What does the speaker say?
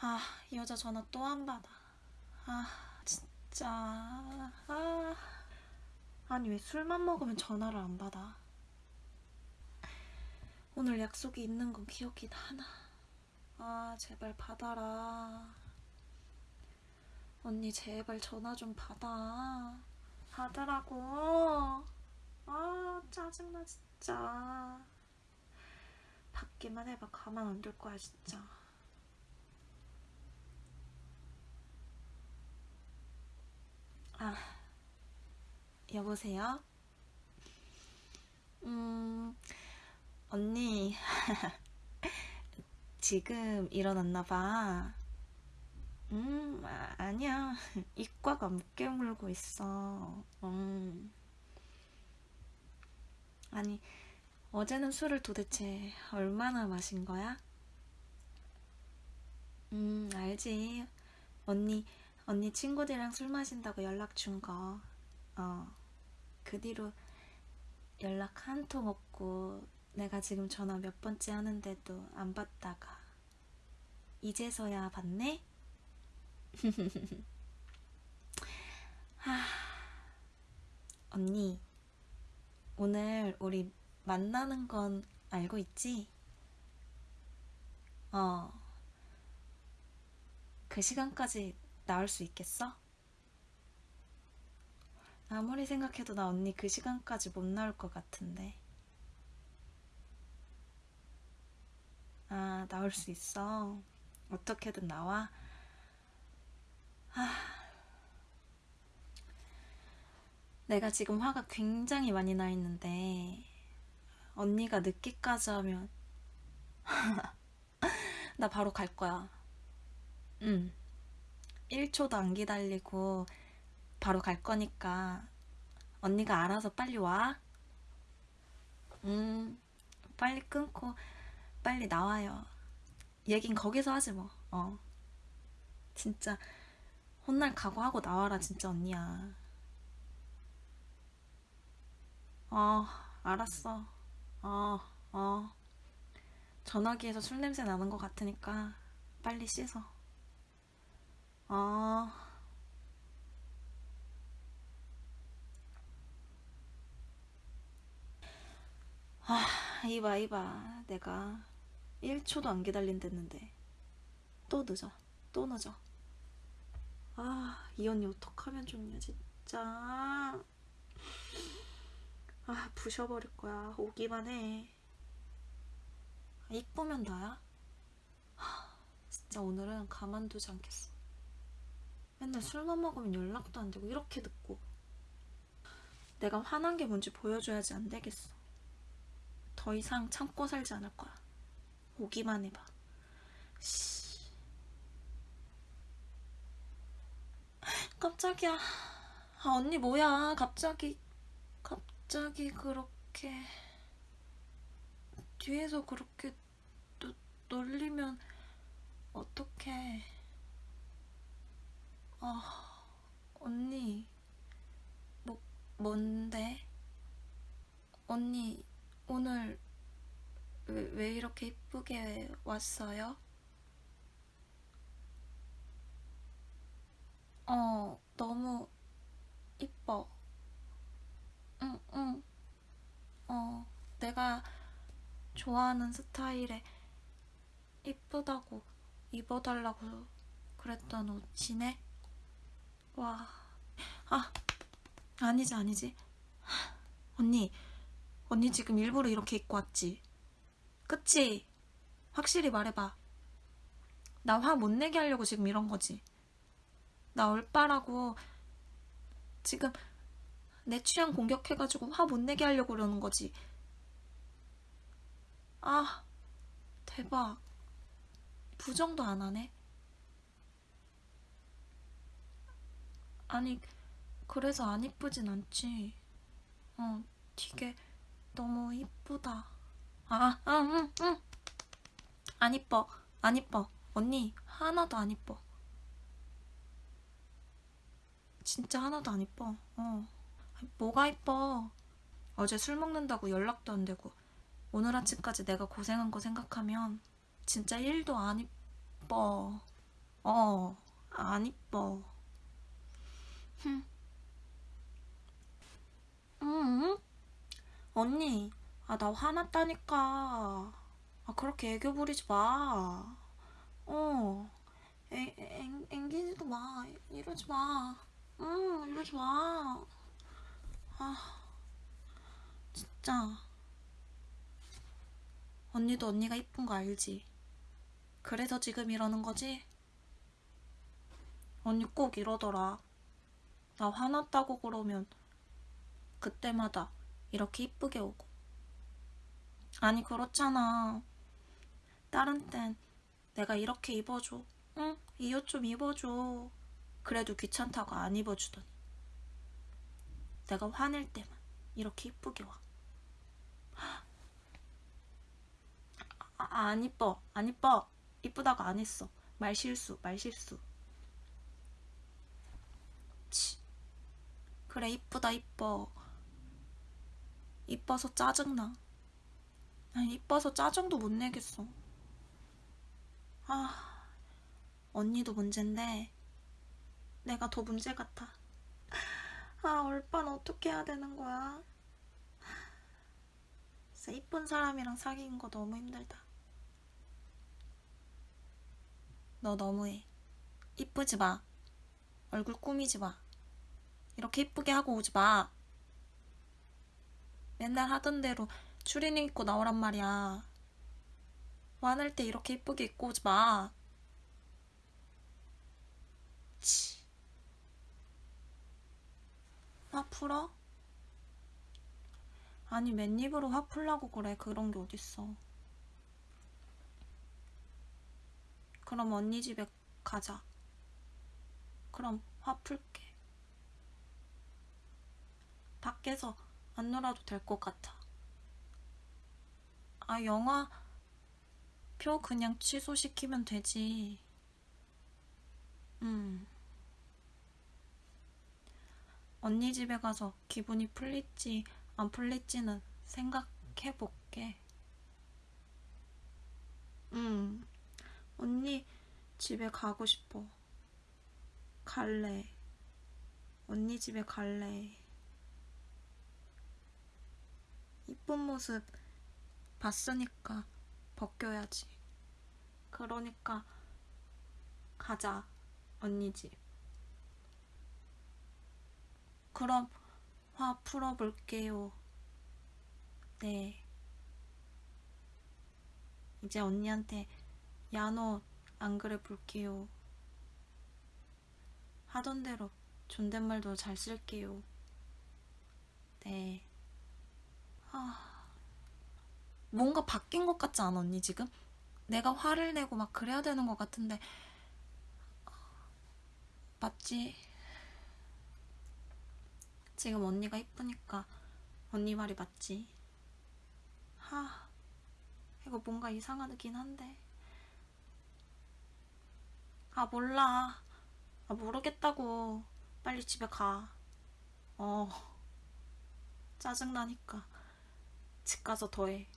아, 이 여자 전화 또 안 받아. 아, 진짜. 아. 아니, 왜 술만 먹으면 전화를 안 받아? 오늘 약속이 있는 건 기억이 나나. 아, 제발 받아라. 언니, 제발 전화 좀 받아. 받으라고. 아, 짜증나, 진짜. 받기만 해봐. 가만 안 둘 거야, 진짜. 아, 여보세요? 음, 언니, 지금 일어났나 봐. 음, 아, 아니야. 이과가 못 깨물고 있어. 음. 아니, 어제는 술을 도대체 얼마나 마신 거야? 음, 알지. 언니, 언니 친구들이랑 술 마신다고 연락 준 거. 어. 그 뒤로 연락 한 통 없고 내가 지금 전화 몇 번째 하는데도 안 받다가 이제서야 받네? 하, 언니, 오늘 우리 만나는 건 알고 있지? 어, 그 시간까지 나올 수 있겠어? 아무리 생각해도 나 언니 그 시간까지 못 나올 것 같은데. 아, 나올 수 있어. 어떻게든 나와. 아, 내가 지금 화가 굉장히 많이 나 있는데, 언니가 늦게까지 하면, 나 바로 갈 거야. 응. 1초도 안 기다리고, 바로 갈 거니까, 언니가 알아서 빨리 와. 음, 빨리 끊고, 빨리 나와요. 얘긴 거기서 하지 뭐. 어. 진짜 혼날 각오하고 나와라 진짜 언니야. 어, 알았어. 어, 어. 전화기에서 술 냄새 나는 것 같으니까 빨리 씻어. 어. 아, 이봐, 이봐. 내가 1초도 안 기다린댔는데. 또 늦어. 또 늦어. 아, 이 언니 어떡하면 좋냐, 진짜. 아, 부셔버릴 거야. 오기만 해. 아, 이쁘면 나야? 하, 진짜 오늘은 가만두지 않겠어. 맨날 술만 먹으면 연락도 안 되고 이렇게 늦고. 내가 화난 게 뭔지 보여줘야지 안 되겠어. 더 이상 참고 살지 않을 거야. 오기만 해봐. 씨. 깜짝이야. 아, 언니 뭐야. 갑자기, 갑자기 그렇게. 뒤에서 그렇게 노, 놀리면 어떡해. 아, 언니. 뭐, 뭔데? 언니, 오늘 왜, 왜 이렇게 이쁘게 왔어요? 어, 너무 이뻐. 응, 응. 어, 내가 좋아하는 스타일에 이쁘다고 입어달라고 그랬던 옷이네? 와. 아, 아니지, 아니지. 언니, 언니 지금 일부러 이렇게 입고 왔지? 그치? 확실히 말해봐. 나 화 못 내게 하려고 지금 이런 거지. 나 얼빠라고 지금 내 취향 공격해가지고 화 못 내게 하려고 그러는 거지. 아, 대박. 부정도 안 하네. 아니, 그래서 안 이쁘진 않지. 어, 되게 너무 이쁘다. 아, 아, 응, 응. 안 이뻐. 안 이뻐. 언니, 하나도 안 이뻐. 진짜 하나도 안 이뻐. 어. 뭐가 이뻐. 어제 술 먹는다고 연락도 안 되고 오늘 아침까지 내가 고생한 거 생각하면 진짜 1도 안 이뻐. 어, 안 이뻐. 흠. 응? 언니, 아, 나 화났다니까. 아, 그렇게 애교 부리지 마. 어, 애, 앵, 앵기지도 마. 이러지 마. 응, 이러지 마. 아, 진짜. 언니도 언니가 이쁜 거 알지? 그래서 지금 이러는 거지? 언니 꼭 이러더라. 나 화났다고 그러면 그때마다 이렇게 이쁘게 오고. 아니, 그렇잖아. 다른 땐 내가 이렇게 입어줘. 응? 이 옷 좀 입어줘. 그래도 귀찮다고 안 입어주더니. 내가 화낼 때만 이렇게 이쁘게 와. 아, 안 이뻐. 안 이뻐. 이쁘다고 안 했어. 말 실수, 말 실수. 치. 그래, 이쁘다, 이뻐. 이뻐서 짜증나. 아니, 이뻐서 짜증도 못 내겠어. 아, 언니도 문제인데, 내가 더 문제 같아. 아, 얼빤 어떻게 해야 되는 거야? 진짜 이쁜 사람이랑 사귀는 거 너무 힘들다. 너 너무해. 이쁘지 마. 얼굴 꾸미지 마. 이렇게 이쁘게 하고 오지 마. 맨날 하던 대로 추리닝 입고 나오란 말이야. 화낼 때 이렇게 이쁘게 입고 오지 마. 치. 화 풀어? 아니, 맨입으로 화 풀라고 그래. 그런 게 어딨어. 그럼 언니 집에 가자. 그럼 화 풀게. 밖에서 안 놀아도 될 것 같아. 아, 영화 표 그냥 취소시키면 되지. 음. 언니 집에 가서 기분이 풀릴지 안 풀릴지는 생각해 볼게. 음. 언니 집에 가고 싶어. 갈래. 언니 집에 갈래. 이쁜 모습 봤으니까 벗겨야지. 그러니까 가자, 언니 집. 그럼 화 풀어볼게요. 네. 이제 언니한테 야노 안 그래 볼게요. 하던 대로 존댓말도 잘 쓸게요. 네. 아, 뭔가 바뀐 것 같지 않아, 언니 지금? 내가 화를 내고 막 그래야 되는 것 같은데. 맞지? 지금 언니가 이쁘니까 언니 말이 맞지? 하, 이거 뭔가 이상하긴 한데. 아, 몰라. 아, 모르겠다고. 빨리 집에 가. 어, 짜증나니까. 집 가서 더해.